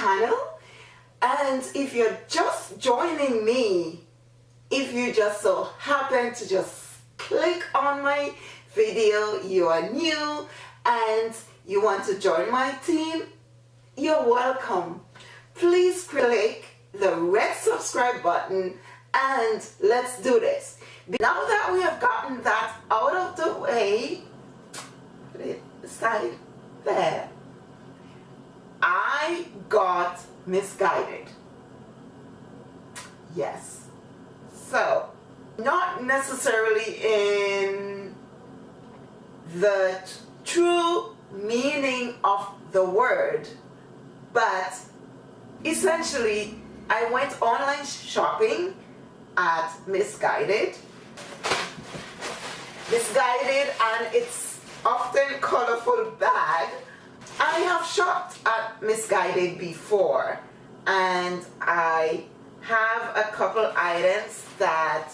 channel. And if you're just joining me if you just so happen to just click on my video you are new and you want to join my team you're welcome. Please click the red subscribe button and let's do this. Now that we have gotten that out of the way aside there I got misguided. Yes. So not necessarily in the true meaning of the word but essentially I went online shopping at Missguided. Missguided and its often colorful bag. I have shopped at Missguided before and I have a couple items that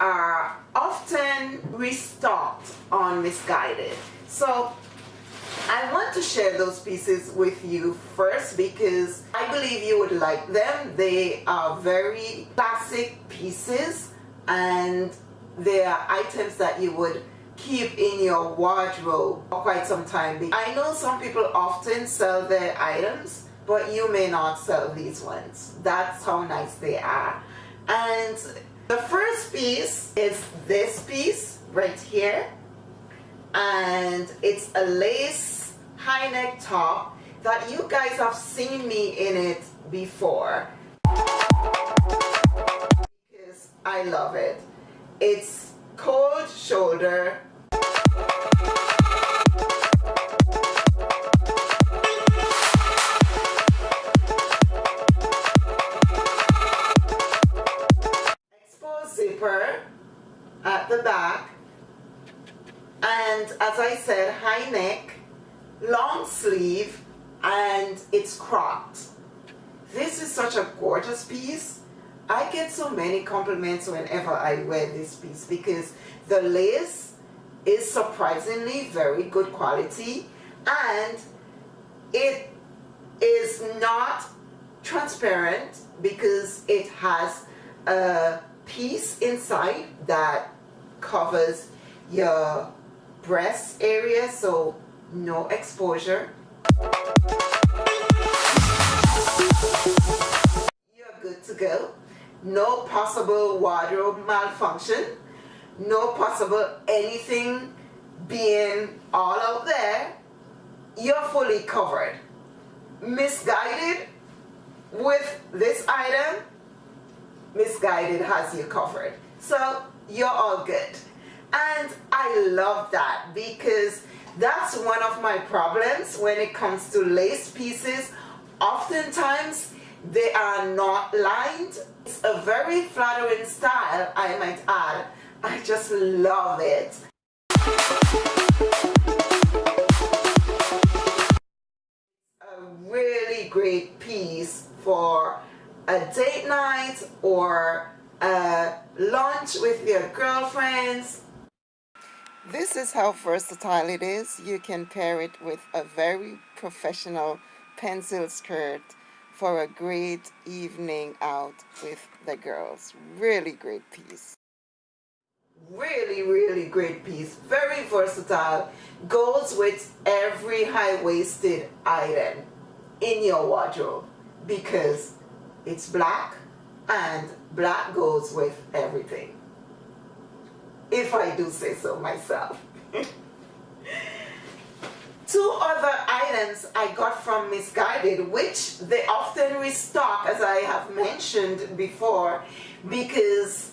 are often restocked on Missguided. So I want to share those pieces with you first because I believe you would like them. They are very classic pieces and they are items that you would keep in your wardrobe for quite some time. I know some people often sell their items but you may not sell these ones. That's how nice they are. And the first piece is this piece right here and it's a lace high neck top that you guys have seen me in it before because I love it. It's cold shoulder. Zipper at the back. And as I said high neck long sleeve and it's cropped. This is such a gorgeous piece I get so many compliments whenever I wear this piece because the lace is surprisingly very good quality and it is not transparent because it has a piece inside that covers your breast area so no exposure. You're good to go no possible wardrobe malfunction. No possible anything being all out there. You're fully covered. Missguided with this item Missguided has you covered. So you're all good. And I love that because that's one of my problems when it comes to lace pieces. Oftentimes they are not lined it's a very flattering style I might add I just love it a really great piece for a date night or a lunch with your girlfriends. This is how versatile it is. You can pair it with a very professional pencil skirt for a great evening out with the girls. Really great piece. Really, really great piece. Very versatile. Goes with every high-waisted item in your wardrobe because it's black and black goes with everything if I do say so myself two other items I got from Missguided, which they often restock as I have mentioned before because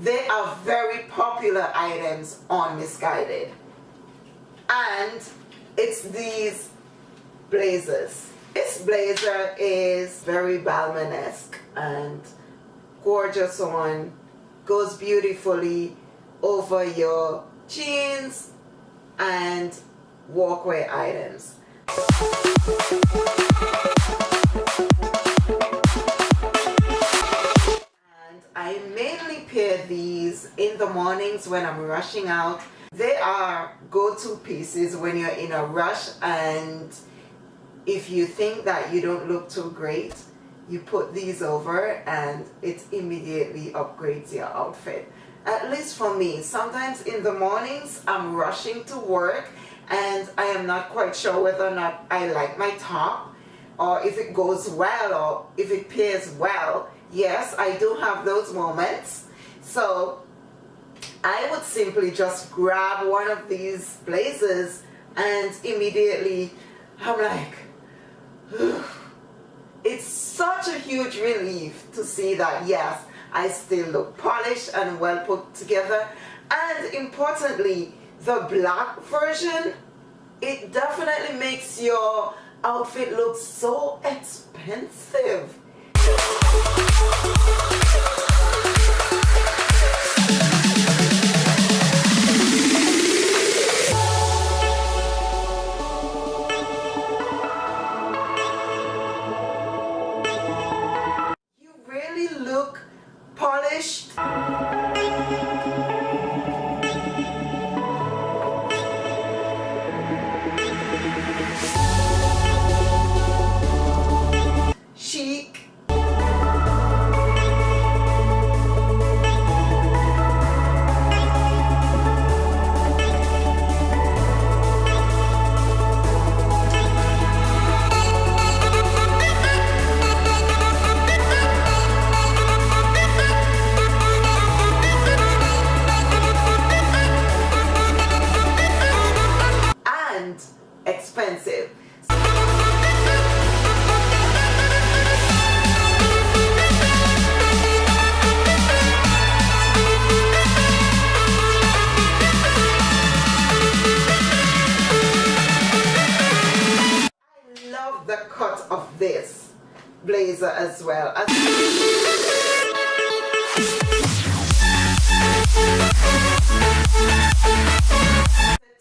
they are very popular items on Missguided. and it's these blazers this blazer is very Balmain-esque and gorgeous on goes beautifully over your jeans and walkway items. And I mainly pair these in the mornings when I'm rushing out. They are go-to pieces when you're in a rush and if you think that you don't look too great you put these over and it immediately upgrades your outfit. At least for me sometimes in the mornings I'm rushing to work and I am not quite sure whether or not I like my top or if it goes well or if it pairs well. Yes I do have those moments. So I would simply just grab one of these blazers and immediately I'm like it's such a huge relief to see that yes I still look polished and well put together. And importantly the black version it definitely makes your outfit look so expensive blazer as well.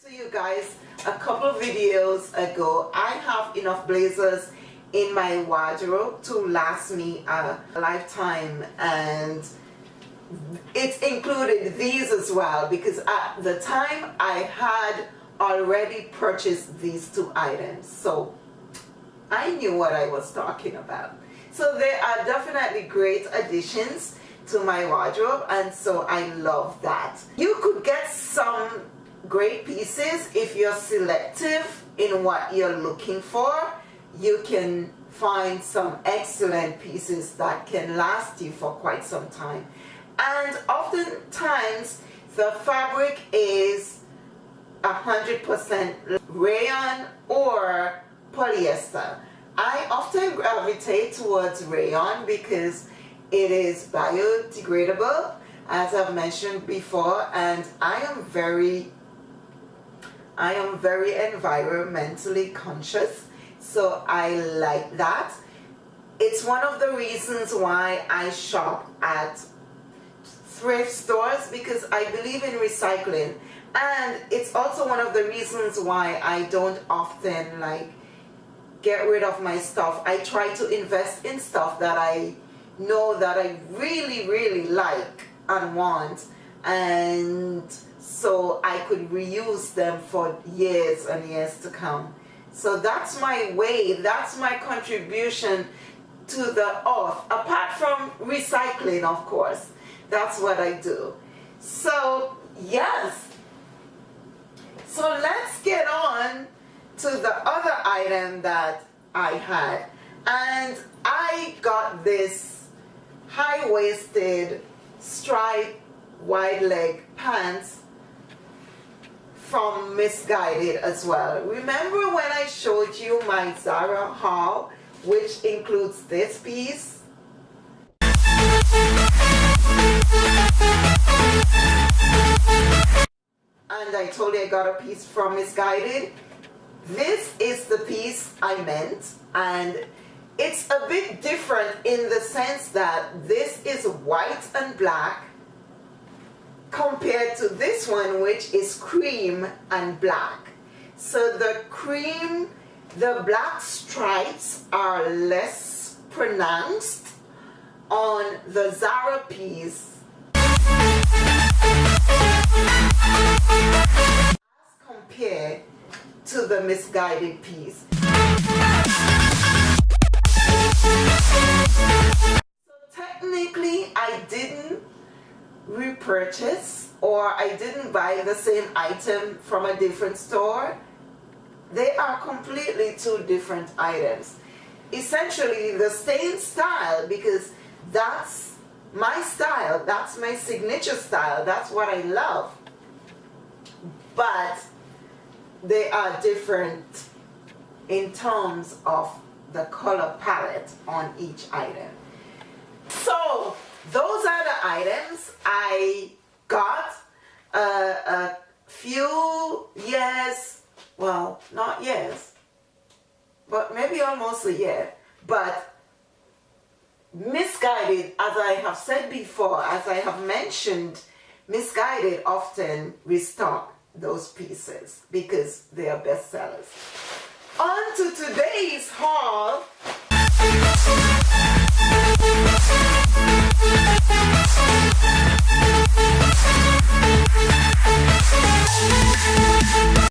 To you guys a couple videos ago, I have enough blazers in my wardrobe to last me a lifetime and it included these as well because at the time I had already purchased these two items so I knew what I was talking about. So they are definitely great additions to my wardrobe and so I love that. You could get some great pieces if you're selective in what you're looking for. You can find some excellent pieces that can last you for quite some time. And oftentimes the fabric is 100% rayon or polyester. I often gravitate towards rayon because it is biodegradable as I've mentioned before and I am very I am very environmentally conscious so I like that it's one of the reasons why I shop at thrift stores because I believe in recycling and it's also one of the reasons why I don't often like get rid of my stuff. I try to invest in stuff that I know that I really, really like and want. And so I could reuse them for years and years to come. So that's my way, that's my contribution to the earth, apart from recycling, of course. That's what I do. So, yes. So let's get on to the other item that I had and I got this high-waisted stripe wide leg pants from Missguided as well. Remember when I showed you my Zara haul which includes this piece? And I told you I got a piece from Missguided this is the piece I meant and it's a bit different in the sense that this is white and black compared to this one which is cream and black. So the cream, the black stripes are less pronounced on the Zara piece compared to the Missguided piece. So technically, I didn't repurchase or I didn't buy the same item from a different store. They are completely two different items. Essentially, the same style because that's my style, that's my signature style, that's what I love. But they are different in terms of the color palette on each item. So those are the items I got a, a few years, well, not years, but maybe almost a year, but Missguided, as I have said before, as I have mentioned, Missguided often restock those pieces because they are bestsellers. On to today's haul.